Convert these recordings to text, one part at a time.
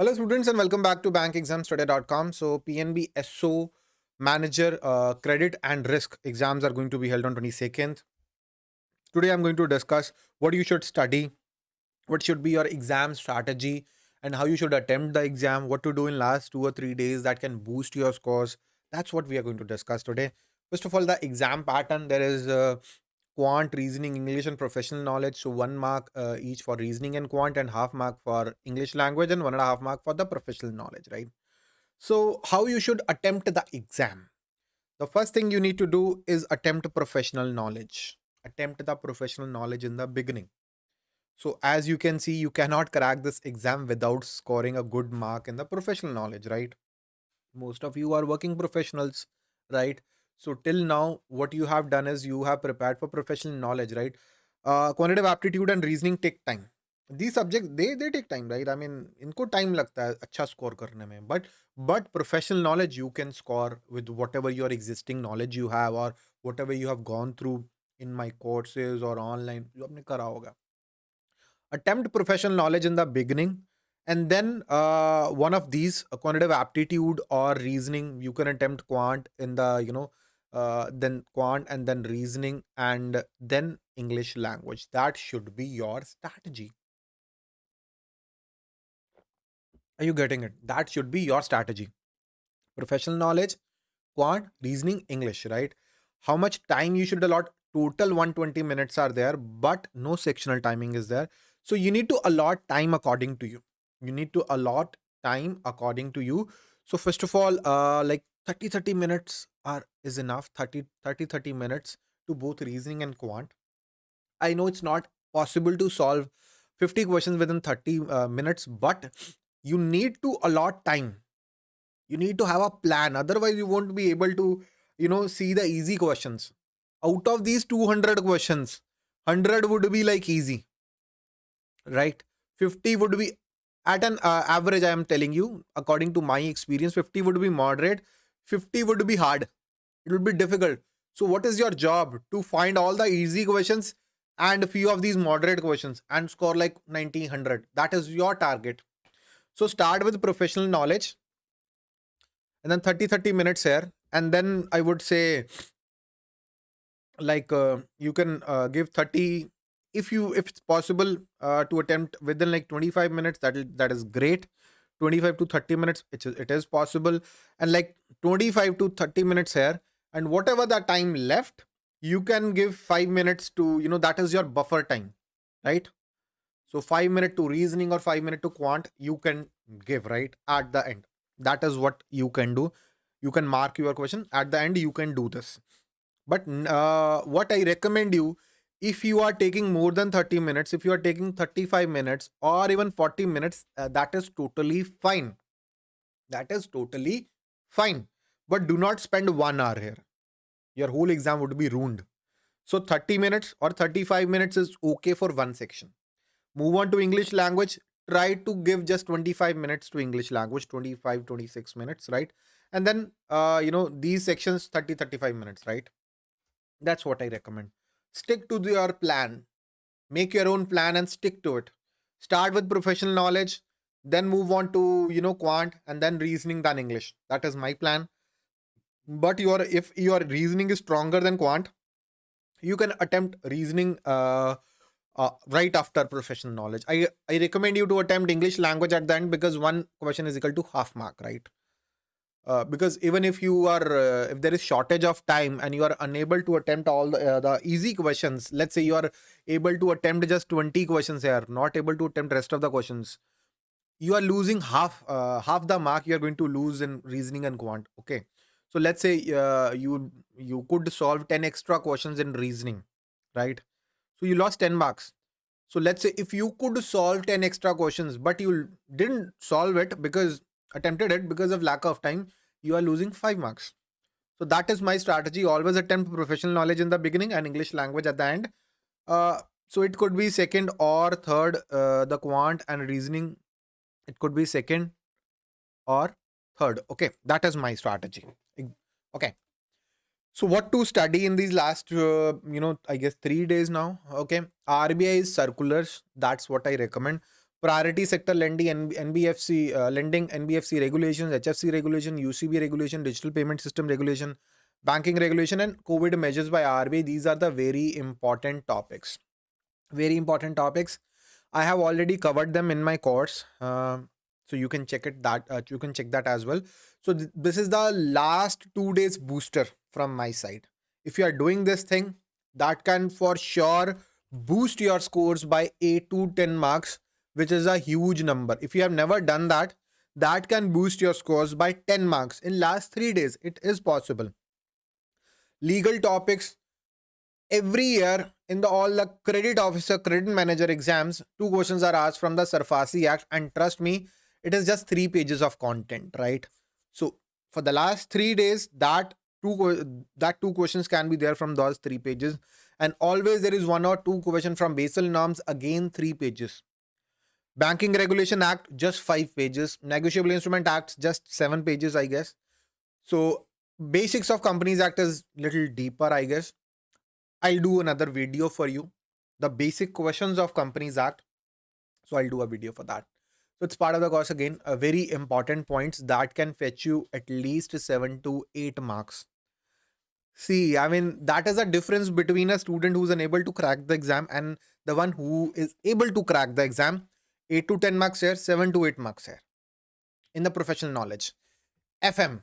Hello students and welcome back to bankexamstudy.com. So PNB SO manager uh, credit and risk exams are going to be held on 22nd. Today I'm going to discuss what you should study, what should be your exam strategy and how you should attempt the exam, what to do in last 2 or 3 days that can boost your scores. That's what we are going to discuss today. First of all, the exam pattern there is uh, quant, reasoning, English, and professional knowledge. So one mark uh, each for reasoning and quant, and half mark for English language, and one and a half mark for the professional knowledge, right? So how you should attempt the exam? The first thing you need to do is attempt professional knowledge. Attempt the professional knowledge in the beginning. So as you can see, you cannot crack this exam without scoring a good mark in the professional knowledge, right? Most of you are working professionals, right? So till now, what you have done is you have prepared for professional knowledge, right? Uh, quantitative aptitude and reasoning take time. These subjects they they take time, right? I mean, इनको time लगता है अच्छा score करने में. But but professional knowledge you can score with whatever your existing knowledge you have or whatever you have gone through in my courses or online जो आपने करा होगा. Attempt professional knowledge in the beginning and then uh, one of these uh, quantitative aptitude or reasoning you can attempt quant in the you know uh, then quant and then reasoning and then English language. That should be your strategy. Are you getting it? That should be your strategy. Professional knowledge, quant, reasoning, English, right? How much time you should allot? Total 120 minutes are there, but no sectional timing is there. So you need to allot time according to you. You need to allot time according to you. So first of all, uh, like 30 30 minutes are is enough 30 30 30 minutes to both reasoning and quant. I know it's not possible to solve 50 questions within 30 uh, minutes but you need to allot time. You need to have a plan otherwise you won't be able to you know see the easy questions. Out of these 200 questions 100 would be like easy. Right? 50 would be at an uh, average i am telling you according to my experience 50 would be moderate 50 would be hard. It would be difficult. So what is your job? To find all the easy questions and a few of these moderate questions and score like 90, 100. That is your target. So start with professional knowledge and then 30, 30 minutes here. And then I would say like uh, you can uh, give 30 if you if it's possible uh, to attempt within like 25 minutes that that is great 25 to 30 minutes it is, it is possible. And like 25 to 30 minutes here and whatever the time left you can give 5 minutes to you know that is your buffer time right? So 5 minute to reasoning or 5 minute to quant you can give right at the end. That is what you can do. You can mark your question. At the end you can do this. But uh, what i recommend you if you are taking more than 30 minutes, if you are taking 35 minutes or even 40 minutes, uh, that is totally fine. That is totally fine. But do not spend one hour here. Your whole exam would be ruined. So 30 minutes or 35 minutes is okay for one section. Move on to English language. Try to give just 25 minutes to English language, 25, 26 minutes, right? And then, uh, you know, these sections 30, 35 minutes, right? That's what I recommend stick to your plan. Make your own plan and stick to it. Start with professional knowledge, then move on to, you know, quant and then reasoning than English. That is my plan. But your if your reasoning is stronger than quant, you can attempt reasoning uh, uh, right after professional knowledge. I, I recommend you to attempt English language at the end because one question is equal to half mark, right? Uh, because even if you are uh, if there is shortage of time and you are unable to attempt all the, uh, the easy questions let's say you are able to attempt just 20 questions here not able to attempt rest of the questions you are losing half uh, half the mark you are going to lose in reasoning and quant okay? So let's say uh, you you could solve 10 extra questions in reasoning right? So you lost 10 marks. So let's say if you could solve 10 extra questions but you didn't solve it because attempted it because of lack of time you are losing 5 marks. So that is my strategy. Always attempt professional knowledge in the beginning and English language at the end. Uh, so it could be second or third, uh, the quant and reasoning. It could be second or third. Okay, that is my strategy. Okay. So what to study in these last, uh, you know, I guess three days now. Okay. RBI is circulars. That's what I recommend. Priority sector lending, NBFC uh, lending, NBFC regulations, HFC regulation, UCB regulation, digital payment system regulation, banking regulation, and COVID measures by RBI. These are the very important topics. Very important topics. I have already covered them in my course, uh, so you can check it. That uh, you can check that as well. So th this is the last two days booster from my side. If you are doing this thing, that can for sure boost your scores by 8 to 10 marks which is a huge number. If you have never done that, that can boost your scores by 10 marks in last 3 days. It is possible. Legal topics every year in the all the credit officer credit manager exams two questions are asked from the SARFAESI act and trust me it is just 3 pages of content right so for the last 3 days that two that two questions can be there from those 3 pages and always there is one or two question from Basel norms again 3 pages Banking Regulation Act, just five pages. Negotiable Instrument Act, just seven pages, I guess. So basics of Companies Act is little deeper, I guess. I'll do another video for you. The basic questions of Companies Act. So I'll do a video for that. So it's part of the course again, a very important points that can fetch you at least seven to eight marks. See, I mean, that is a difference between a student who's unable to crack the exam and the one who is able to crack the exam 8 to 10 marks here, 7 to 8 marks here in the professional knowledge. FM.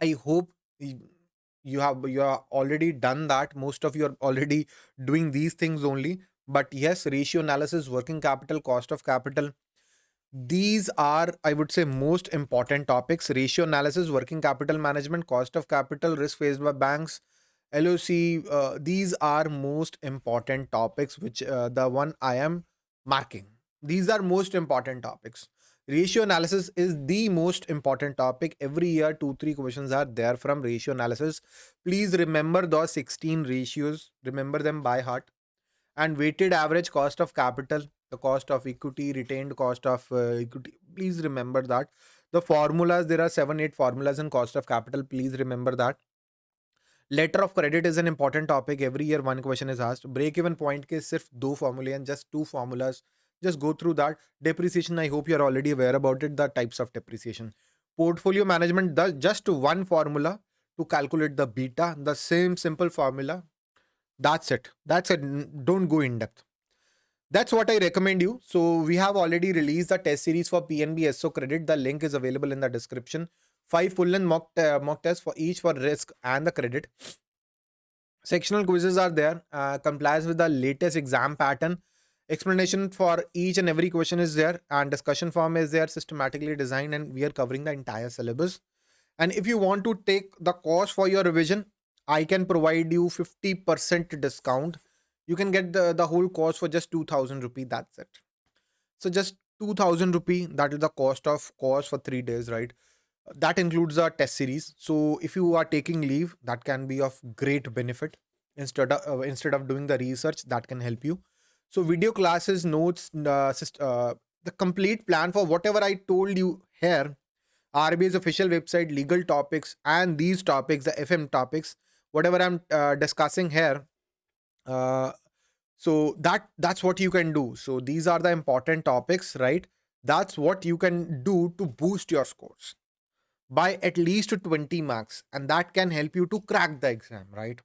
I hope you have you are already done that. Most of you are already doing these things only. But yes, ratio analysis, working capital, cost of capital. These are, I would say, most important topics. Ratio analysis, working capital management, cost of capital, risk faced by banks, LOC. Uh, these are most important topics, which uh, the one I am marking these are most important topics. Ratio analysis is the most important topic. Every year, two, three questions are there from ratio analysis. Please remember those 16 ratios. Remember them by heart. And weighted average cost of capital, the cost of equity, retained cost of uh, equity. Please remember that. The formulas, there are seven, eight formulas in cost of capital. Please remember that. Letter of credit is an important topic. Every year, one question is asked. Break even point ke sirf do formula and just two formulas just go through that depreciation. I hope you're already aware about it the types of depreciation. Portfolio management does just one formula to calculate the beta the same simple formula. That's it. That's it. Don't go in depth. That's what i recommend you. So we have already released the test series for pnb so credit. The link is available in the description. Five full length mock, uh, mock tests for each for risk and the credit. Sectional quizzes are there uh, complies with the latest exam pattern explanation for each and every question is there and discussion form is there systematically designed and we are covering the entire syllabus. And if you want to take the course for your revision i can provide you 50% discount. You can get the, the whole course for just 2000 rupee that's it. So just 2000 rupee that is the cost of course for three days right? That includes a test series. So if you are taking leave that can be of great benefit. Instead of uh, instead of doing the research that can help you so video classes, notes, uh, uh, the complete plan for whatever I told you here, RBI's official website, legal topics, and these topics, the FM topics, whatever I'm uh, discussing here. Uh, so that that's what you can do. So these are the important topics, right? That's what you can do to boost your scores by at least 20 marks, and that can help you to crack the exam, right?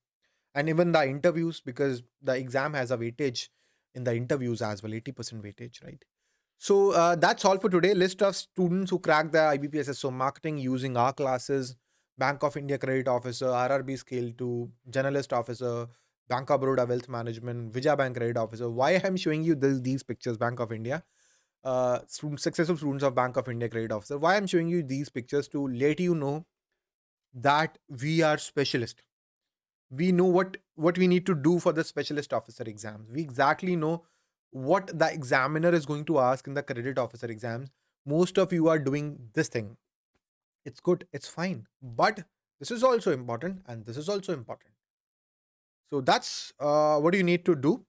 And even the interviews, because the exam has a weightage in the interviews as well 80% weightage right? So uh, that's all for today. List of students who cracked the IBPS SO marketing using our classes bank of india credit officer rrb scale 2 journalist officer bank of baroda wealth management Vijay bank credit officer. Why i'm showing you this, these pictures bank of india? Uh, students, successful students of bank of india credit officer. Why i'm showing you these pictures to let you know that we are specialist we know what what we need to do for the specialist officer exams. We exactly know what the examiner is going to ask in the credit officer exams. Most of you are doing this thing. It's good. It's fine. But this is also important and this is also important. So that's uh, what you need to do.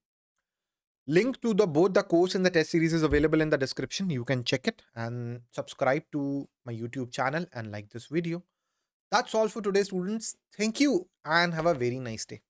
Link to the both the course and the test series is available in the description. You can check it and subscribe to my youtube channel and like this video that's all for today, students. Thank you and have a very nice day.